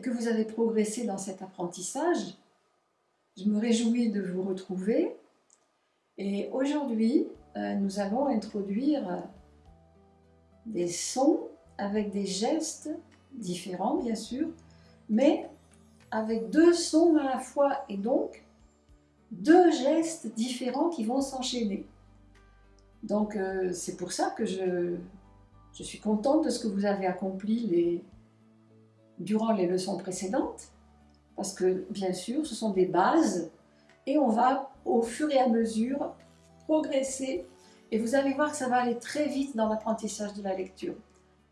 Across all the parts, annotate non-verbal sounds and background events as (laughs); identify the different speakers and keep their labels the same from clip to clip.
Speaker 1: que vous avez progressé dans cet apprentissage. Je me réjouis de vous retrouver et aujourd'hui euh, nous allons introduire euh, des sons avec des gestes différents bien sûr, mais avec deux sons à la fois et donc deux gestes différents qui vont s'enchaîner. Donc euh, c'est pour ça que je, je suis contente de ce que vous avez accompli les, durant les leçons précédentes, parce que bien sûr, ce sont des bases, et on va au fur et à mesure progresser, et vous allez voir que ça va aller très vite dans l'apprentissage de la lecture.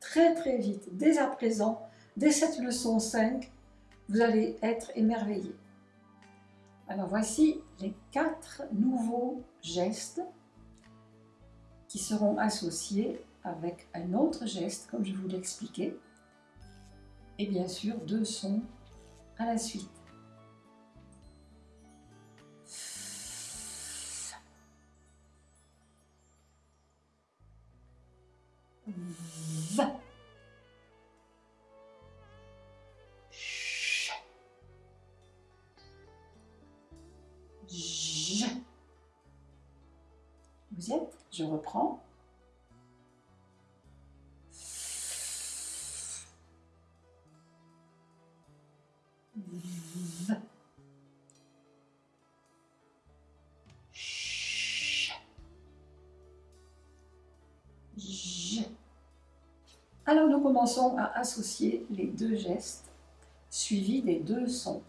Speaker 1: Très très vite, dès à présent, dès cette leçon 5, vous allez être émerveillés. Alors voici les quatre nouveaux gestes qui seront associés avec un autre geste, comme je vous l'expliquais, et bien sûr deux sons à la suite. Vous y êtes? Je reprends. Alors nous commençons à associer les deux gestes suivis des deux sons.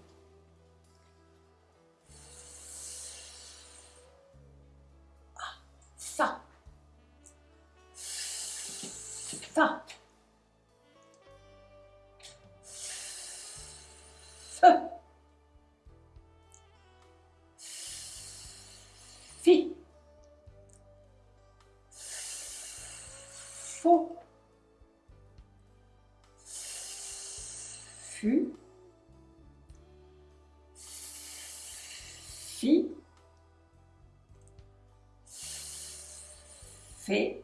Speaker 1: Fait.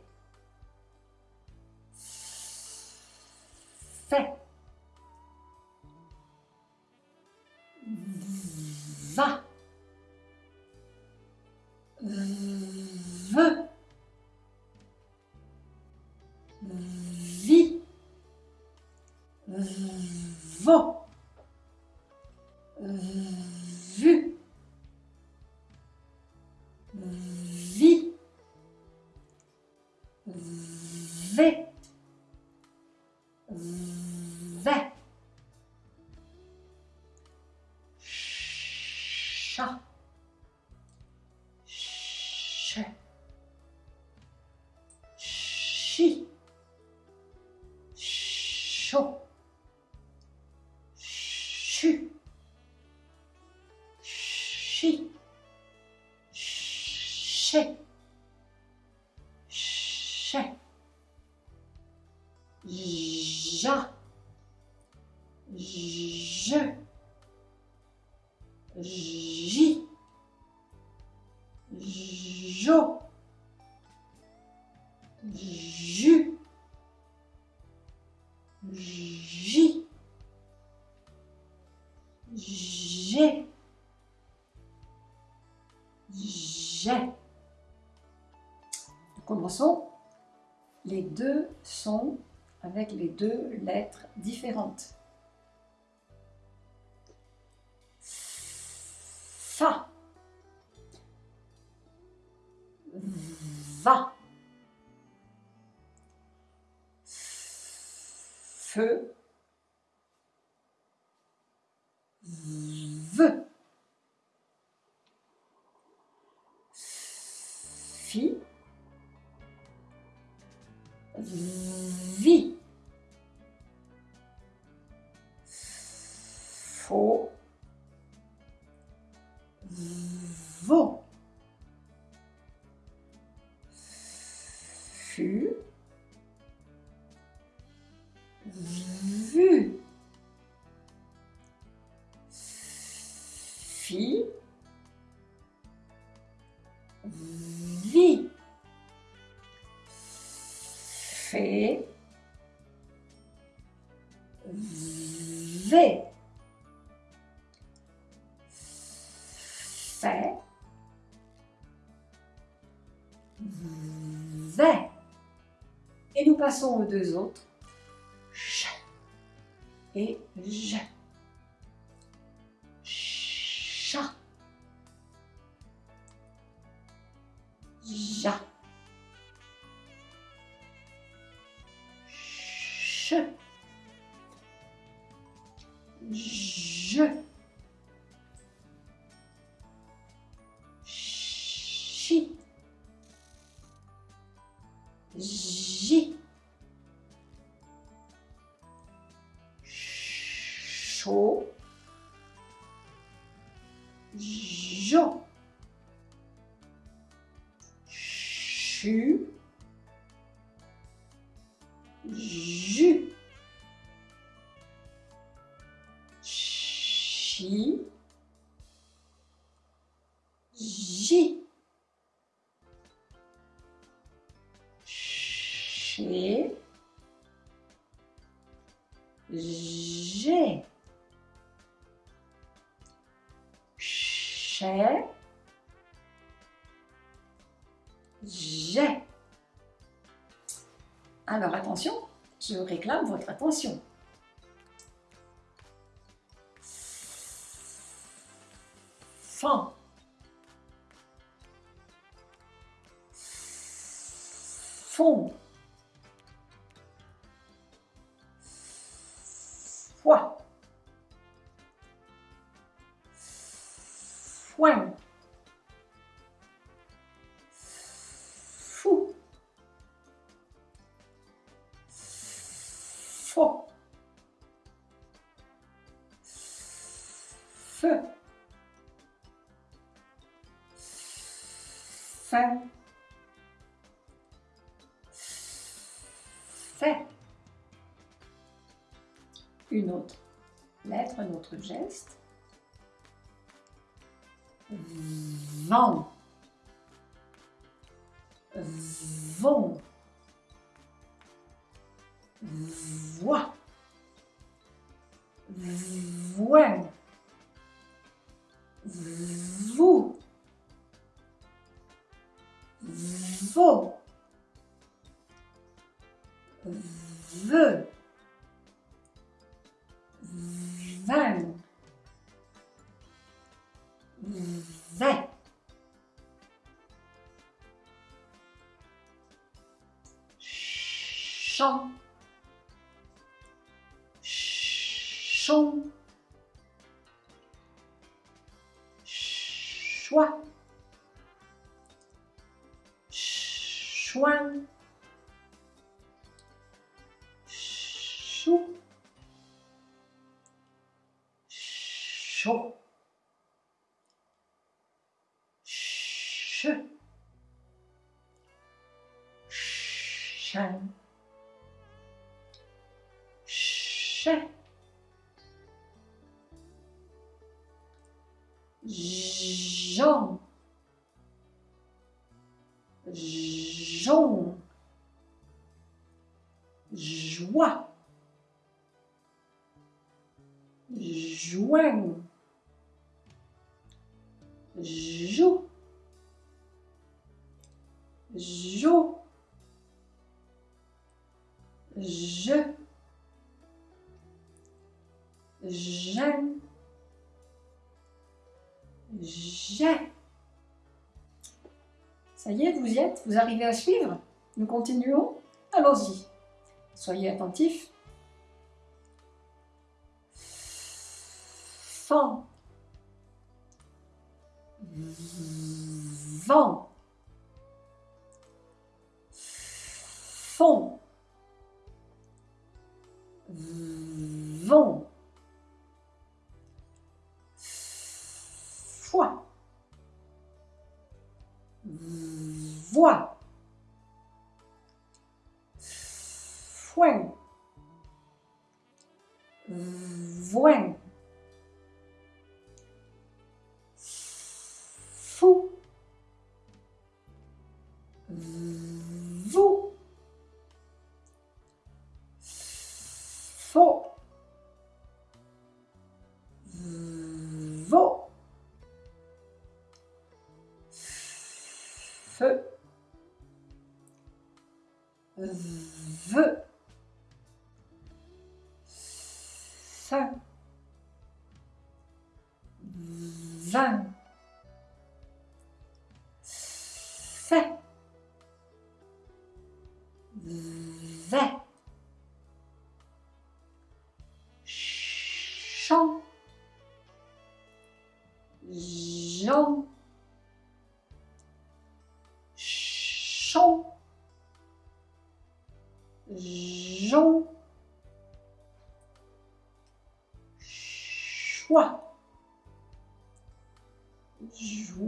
Speaker 1: Fait. Va. Ve. Vi. Vo. Commençons les deux sons avec les deux lettres différentes. Vi. V. Fait. V. Et nous passons aux deux autres. Ch et je. Chat. Ja. Jo. Chu. Jus. Chi. J. Chez. J'ai. Alors attention, je réclame votre attention. Fin. Fond. Foin. Fou. Faux. Feu. Fin. Fait. Une autre lettre, un autre geste. Vent. Vont. Voix. Voin. Vous. Vos. Veux. Che. Chien. Chais. Jean. Jaune. Joie. Joint. Joue. Jo. Je. J'aime. J'ai. Ça y est, vous y êtes Vous arrivez à suivre Nous continuons Allons-y. Soyez attentifs. Vent. Fond. Vont. Foi. Voix. Foin. Voin. Fou. Vous. faux, feu, fin, vin, fait.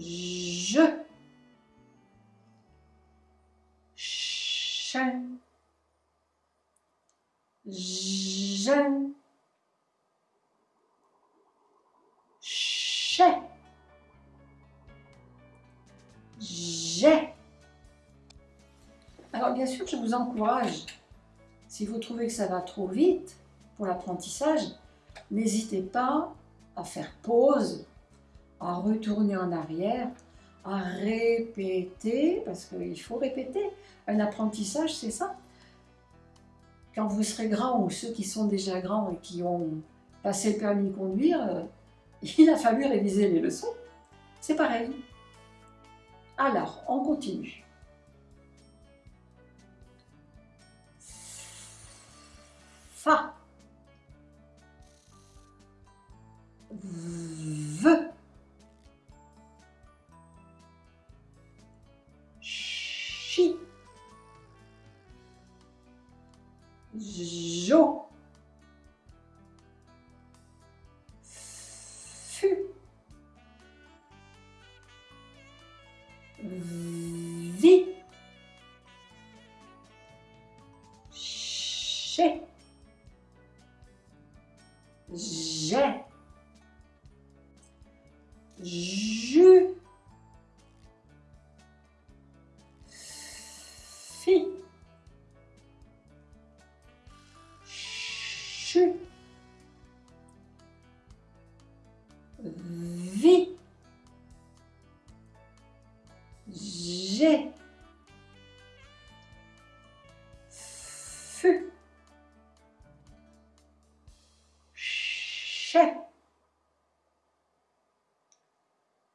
Speaker 1: je, chien, jeune, chais, j'ai. Alors bien sûr, je vous encourage, si vous trouvez que ça va trop vite pour l'apprentissage, n'hésitez pas à faire pause, à retourner en arrière, à répéter, parce qu'il faut répéter. Un apprentissage, c'est ça. Quand vous serez grand, ou ceux qui sont déjà grands et qui ont passé le permis de conduire, euh, (laughs) il a fallu réviser les leçons. C'est pareil. Alors, on continue. J'ai. Chez.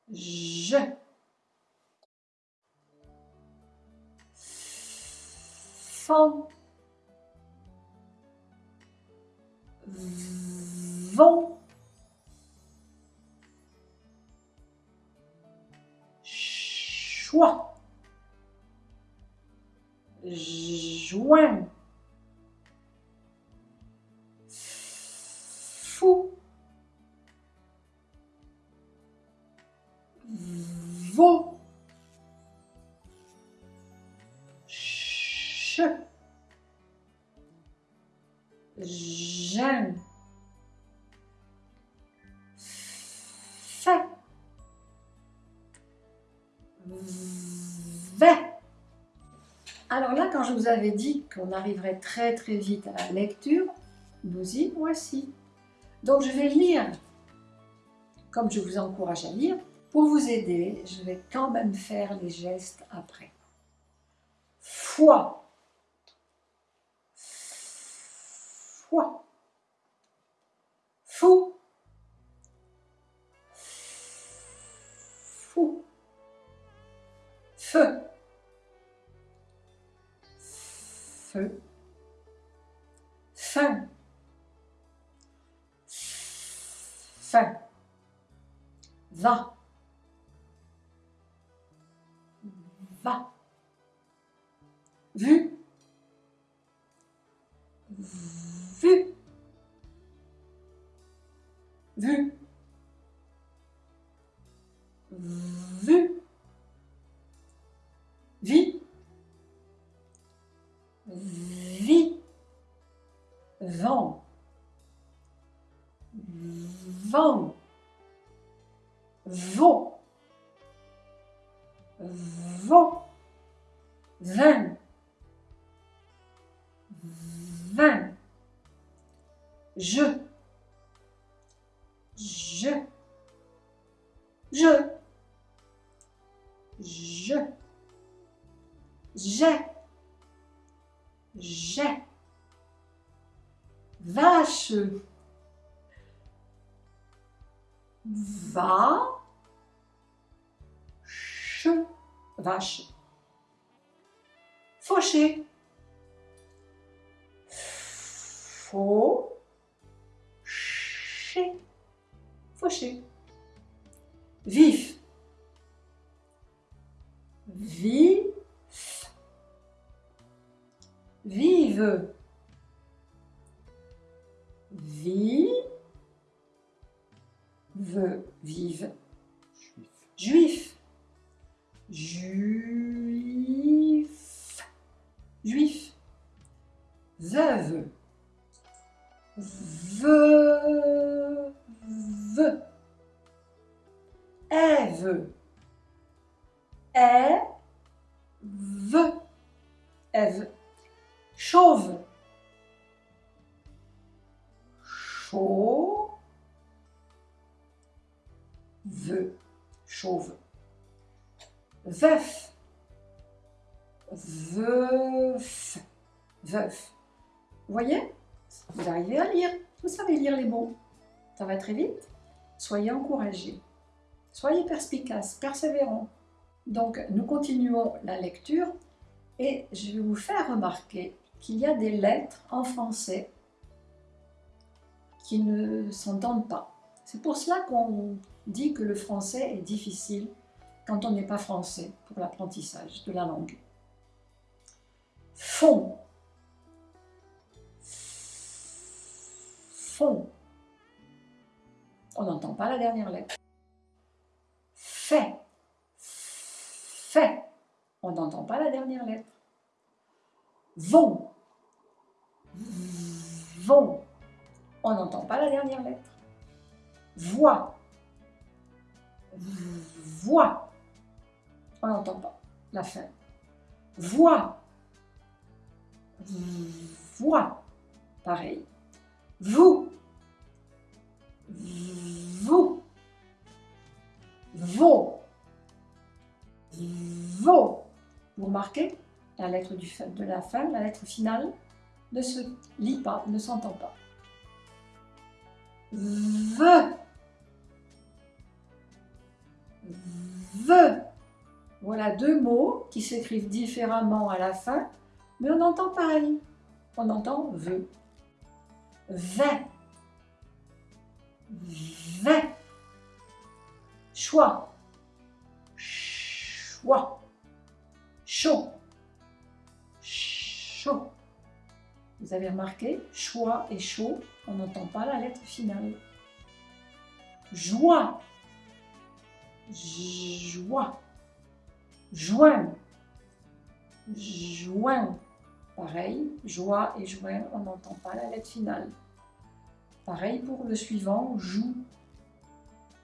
Speaker 1: Je. Font. Vont. Choix. Joint. Je vous avais dit qu'on arriverait très très vite à la lecture, nous y voici. Donc je vais lire, comme je vous encourage à lire. Pour vous aider, je vais quand même faire les gestes après. Foi. Foi. Fou. Fou. Feu. Feu. Fin. Fin. Va. Va. Vu. Vu. Vu. Vu. Vi. Vi. Vent. Vent. Vaux. Vaux. Vingt. Vingt. Je. Je. Je. Je. J'ai. J'ai. Vache. Va. Ch. Vache. Fauché. Faux. Veuve. Ève. Ève. Ève. Chauve. Chauve. Chauve. Veuf. Veuf. Veuf. Vous voyez? Vous arrivez à lire. Vous savez lire les mots. Ça va très vite. Soyez encouragés. Soyez perspicaces, persévérants. Donc, nous continuons la lecture et je vais vous faire remarquer qu'il y a des lettres en français qui ne s'entendent pas. C'est pour cela qu'on dit que le français est difficile quand on n'est pas français pour l'apprentissage de la langue. Fond. On n'entend pas la dernière lettre. Fait. Fait. On n'entend pas la dernière lettre. Vont. Vont. On n'entend pas la dernière lettre. Voix. Voix. On n'entend pas la fin. Voix. Voix. Pareil. Vous. Vous. Vos. Vos. Vous remarquez la lettre de la fin, la lettre finale, ne se lit pas, ne s'entend pas. Ve. Ve. Voilà deux mots qui s'écrivent différemment à la fin, mais on entend pareil. On entend ve. Vin. Vin. Choix. Choix. Chaud. Chaud. Vous avez remarqué, choix et chaud, on n'entend pas la lettre finale. Joie. Joie. Joint. Joint. Pareil, joie et joint, on n'entend pas la lettre finale. Pareil pour le suivant, joue.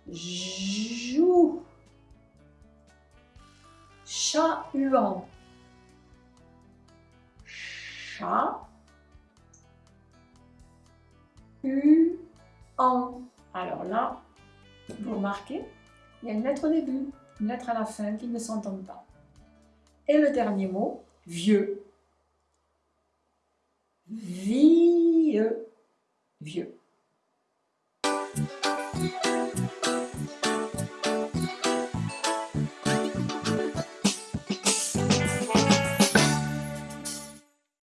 Speaker 1: Joue. Chat-huant. Chat. U, en. Alors là, vous remarquez, il y a une lettre au début, une lettre à la fin qui ne s'entendent pas. Et le dernier mot, vieux. Vieux. Vieux. Música